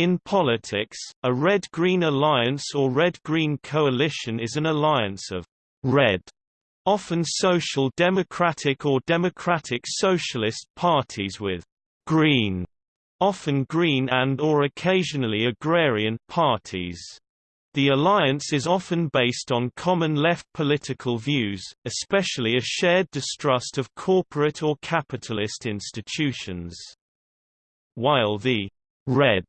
In politics, a red-green alliance or red-green coalition is an alliance of red, often social democratic or democratic socialist parties with green, often green and or occasionally agrarian parties. The alliance is often based on common left political views, especially a shared distrust of corporate or capitalist institutions. While the red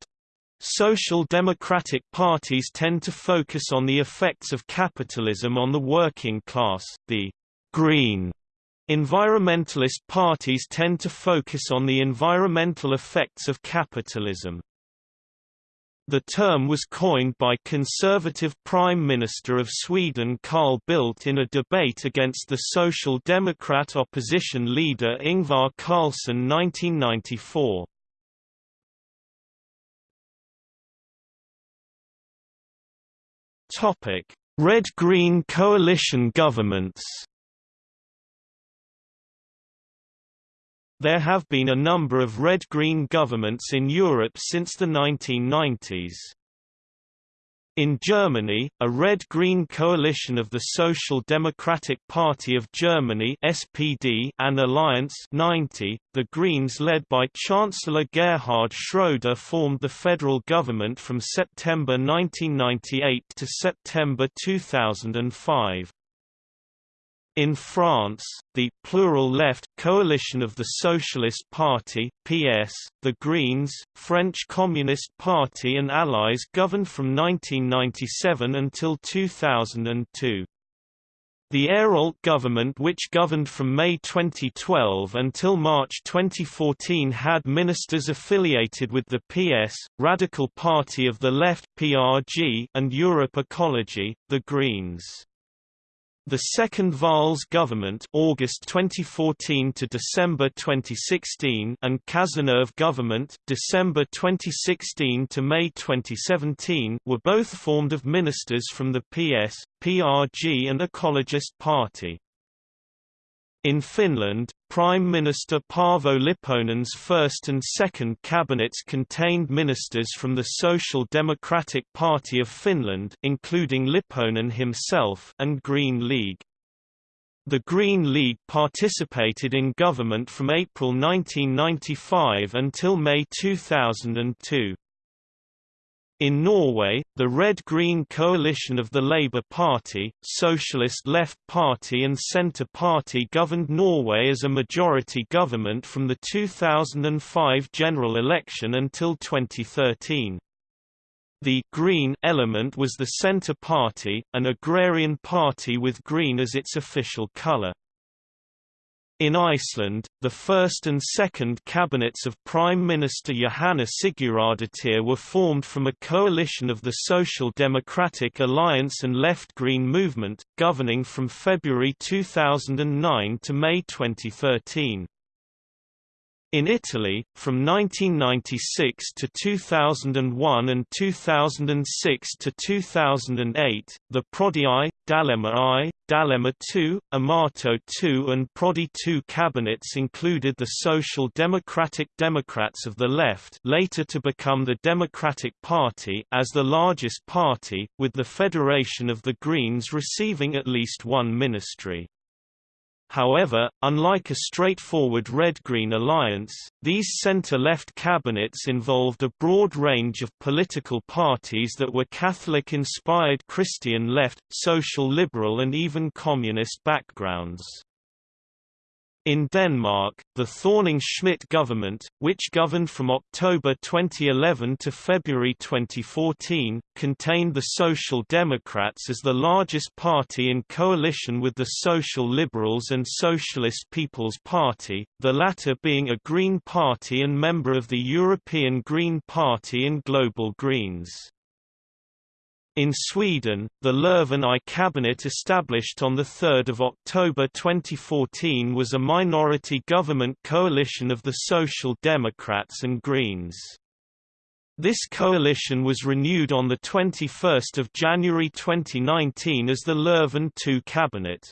Social democratic parties tend to focus on the effects of capitalism on the working class, the green environmentalist parties tend to focus on the environmental effects of capitalism. The term was coined by conservative Prime Minister of Sweden Carl Bildt in a debate against the Social Democrat opposition leader Ingvar Carlsson 1994. Topic: Red-Green coalition governments. There have been a number of red-green governments in Europe since the 1990s. In Germany, a red-green coalition of the Social Democratic Party of Germany (SPD) and Alliance 90, the Greens led by Chancellor Gerhard Schroeder formed the federal government from September 1998 to September 2005. In France, the plural left coalition of the Socialist Party (PS), the Greens, French Communist Party and allies governed from 1997 until 2002. The Ayrault government which governed from May 2012 until March 2014 had ministers affiliated with the PS, Radical Party of the Left PRG, and Europe Ecology, the Greens. The second Valls government August 2014 to December 2016 and Cazeneuve government December 2016 to May 2017 were both formed of ministers from the PS, PRG and Ecologist Party. In Finland, Prime Minister Paavo Lipponen's first and second cabinets contained ministers from the Social Democratic Party of Finland including Lipponen himself and Green League. The Green League participated in government from April 1995 until May 2002. In Norway, the Red-Green coalition of the Labour Party, Socialist Left Party and Centre Party governed Norway as a majority government from the 2005 general election until 2013. The «green» element was the Centre Party, an agrarian party with green as its official colour. In Iceland, the first and second cabinets of Prime Minister Jóhanna Sigurðardóttir were formed from a coalition of the Social Democratic Alliance and Left Green Movement, governing from February 2009 to May 2013. In Italy, from 1996 to 2001 and 2006 to 2008, the Prodi I, D'Alema I, D'Alema II, Amato II and Prodi II cabinets included the Social Democratic Democrats of the Left later to become the Democratic Party as the largest party, with the Federation of the Greens receiving at least one ministry. However, unlike a straightforward red-green alliance, these center-left cabinets involved a broad range of political parties that were Catholic-inspired Christian left, social liberal and even communist backgrounds. In Denmark, the Thorning-Schmidt government, which governed from October 2011 to February 2014, contained the Social Democrats as the largest party in coalition with the Social Liberals and Socialist People's Party, the latter being a Green Party and member of the European Green Party and Global Greens. In Sweden, the Löfven I cabinet established on 3 October 2014 was a minority government coalition of the Social Democrats and Greens. This coalition was renewed on 21 January 2019 as the Löfven II cabinet.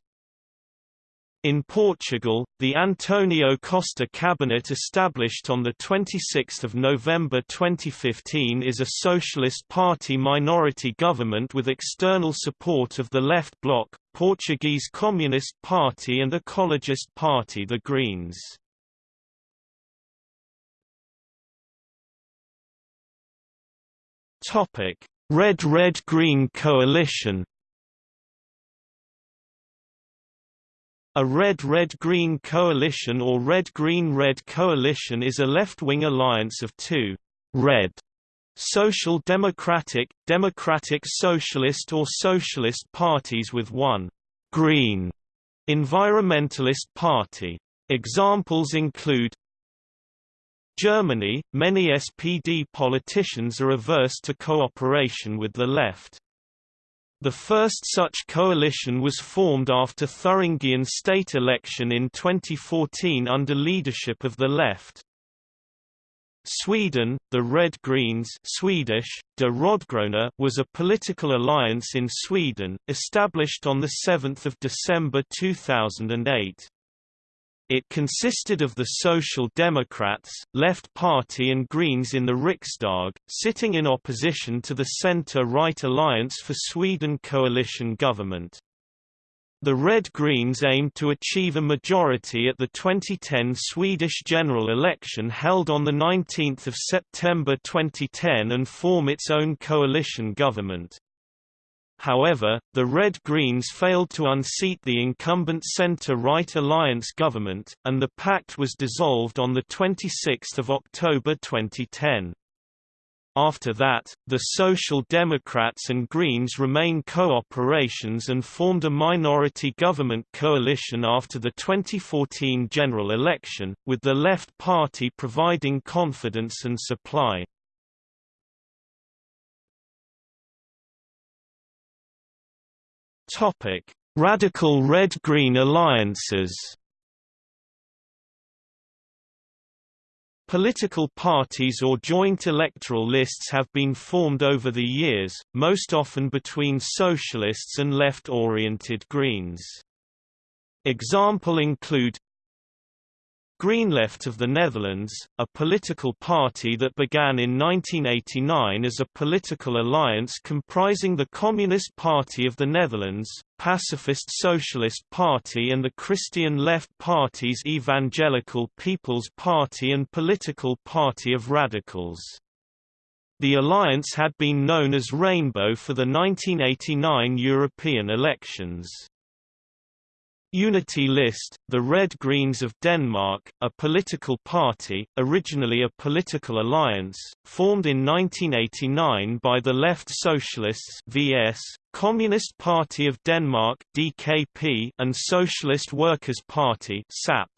In Portugal, the Antonio Costa cabinet established on 26 November 2015 is a Socialist Party minority government with external support of the Left Bloc, Portuguese Communist Party and Ecologist Party the Greens. Red-Red-Green coalition A Red-Red-Green coalition or Red-Green-Red coalition is a left-wing alliance of two red social democratic, democratic socialist or socialist parties with one green environmentalist party. Examples include Germany, many SPD politicians are averse to cooperation with the left. The first such coalition was formed after Thuringian state election in 2014 under leadership of the left. Sweden, the Red Greens Swedish, De Rödgröna was a political alliance in Sweden, established on 7 December 2008. It consisted of the Social Democrats, Left Party and Greens in the Riksdag, sitting in opposition to the centre-right Alliance for Sweden coalition government. The Red Greens aimed to achieve a majority at the 2010 Swedish general election held on 19 September 2010 and form its own coalition government. However, the Red Greens failed to unseat the incumbent centre-right alliance government, and the pact was dissolved on 26 October 2010. After that, the Social Democrats and Greens remained co-operations and formed a minority government coalition after the 2014 general election, with the Left Party providing confidence and supply. Topic: Radical Red-Green alliances. Political parties or joint electoral lists have been formed over the years, most often between socialists and left-oriented Greens. Example include GreenLeft of the Netherlands, a political party that began in 1989 as a political alliance comprising the Communist Party of the Netherlands, Pacifist Socialist Party and the Christian Left Party's Evangelical People's Party and Political Party of Radicals. The alliance had been known as Rainbow for the 1989 European elections. Unity List, the Red Greens of Denmark, a political party, originally a political alliance, formed in 1989 by the Left Socialists VS, Communist Party of Denmark DKP, and Socialist Workers' Party SAP.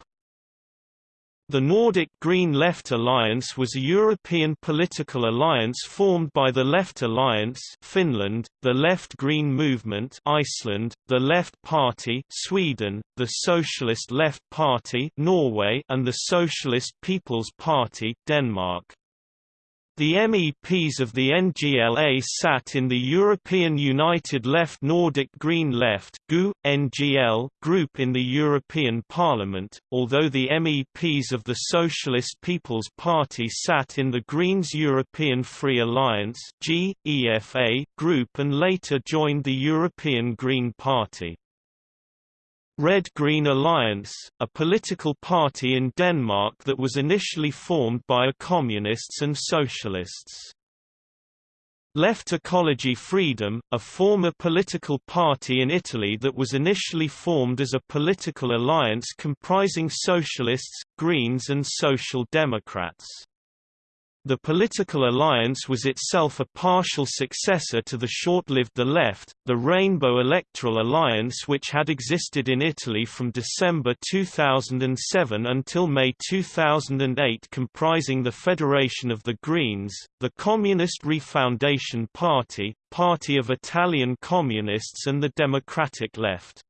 The Nordic Green Left Alliance was a European political alliance formed by the Left Alliance Finland, the Left Green Movement Iceland, the Left Party Sweden, the Socialist Left Party Norway and the Socialist People's Party Denmark. The MEPs of the NGLA sat in the European United Left Nordic Green Left NGL group in the European Parliament, although the MEPs of the Socialist People's Party sat in the Greens European Free Alliance group and later joined the European Green Party. Red-Green Alliance, a political party in Denmark that was initially formed by communists and socialists. Left Ecology Freedom, a former political party in Italy that was initially formed as a political alliance comprising socialists, Greens and Social Democrats. The political alliance was itself a partial successor to the short-lived The Left, the Rainbow Electoral Alliance which had existed in Italy from December 2007 until May 2008 comprising the Federation of the Greens, the Communist Refoundation Party, Party of Italian Communists and the Democratic Left.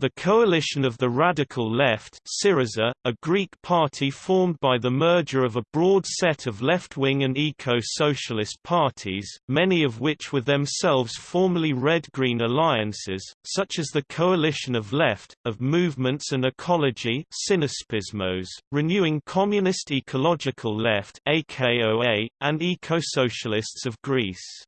The Coalition of the Radical Left Syriza, a Greek party formed by the merger of a broad set of left-wing and eco-socialist parties, many of which were themselves formerly red-green alliances, such as the Coalition of Left, of Movements and Ecology Renewing Communist Ecological Left AKOA, and Eco-Socialists of Greece.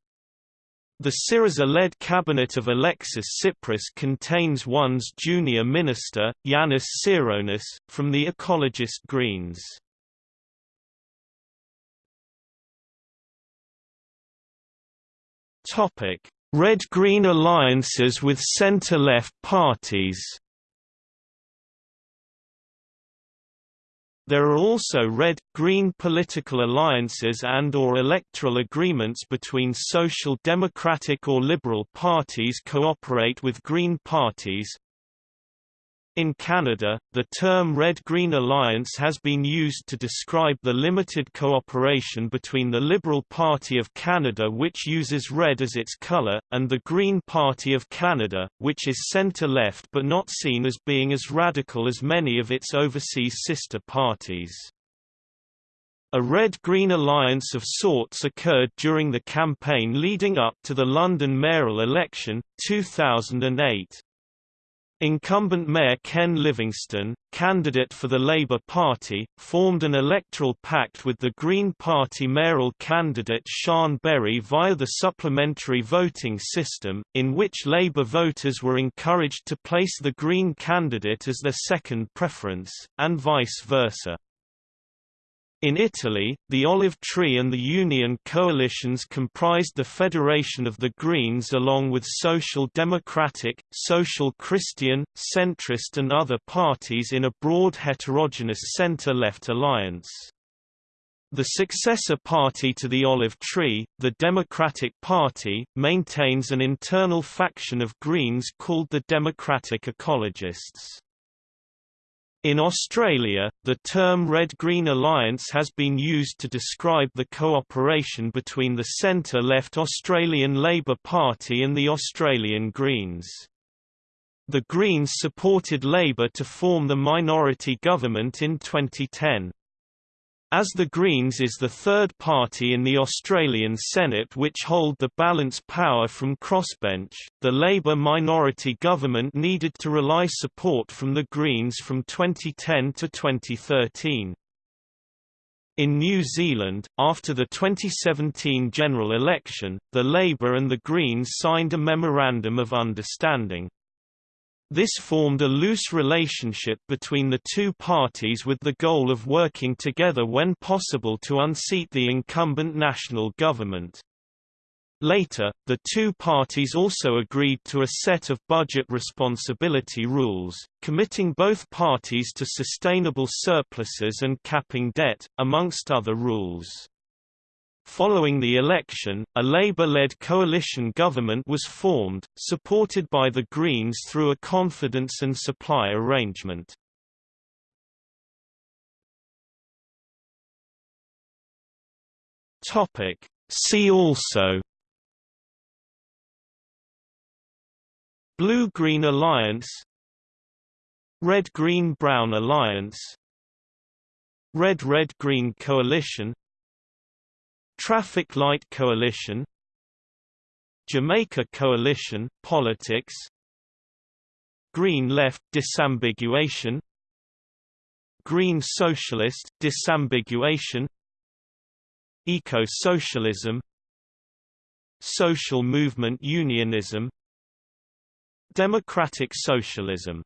The Syriza-led cabinet of Alexis Tsipras contains one's junior minister, Yanis Tsironis, from the ecologist Greens. Red-Green alliances with centre-left parties There are also red, green political alliances and or electoral agreements between social democratic or liberal parties cooperate with green parties, in Canada, the term Red-Green Alliance has been used to describe the limited cooperation between the Liberal Party of Canada which uses red as its colour, and the Green Party of Canada, which is centre-left but not seen as being as radical as many of its overseas sister parties. A red-green alliance of sorts occurred during the campaign leading up to the London mayoral election, 2008. Incumbent Mayor Ken Livingstone, candidate for the Labour Party, formed an electoral pact with the Green Party mayoral candidate Siân Berry via the supplementary voting system, in which Labour voters were encouraged to place the Green candidate as their second preference, and vice versa. In Italy, the Olive Tree and the Union coalitions comprised the Federation of the Greens along with Social Democratic, Social Christian, centrist and other parties in a broad heterogeneous centre-left alliance. The successor party to the Olive Tree, the Democratic Party, maintains an internal faction of Greens called the Democratic Ecologists. In Australia, the term Red-Green Alliance has been used to describe the cooperation between the centre-left Australian Labor Party and the Australian Greens. The Greens supported Labor to form the minority government in 2010. As the Greens is the third party in the Australian Senate which hold the balance power from crossbench, the Labour minority government needed to rely support from the Greens from 2010 to 2013. In New Zealand, after the 2017 general election, the Labour and the Greens signed a Memorandum of Understanding. This formed a loose relationship between the two parties with the goal of working together when possible to unseat the incumbent national government. Later, the two parties also agreed to a set of budget responsibility rules, committing both parties to sustainable surpluses and capping debt, amongst other rules. Following the election, a Labour-led coalition government was formed, supported by the Greens through a confidence and supply arrangement. See also Blue-Green Alliance Red-Green-Brown Alliance Red-Red-Green Coalition Traffic Light Coalition Jamaica Coalition, Politics Green Left Disambiguation Green Socialist Disambiguation Eco-socialism Social movement unionism Democratic socialism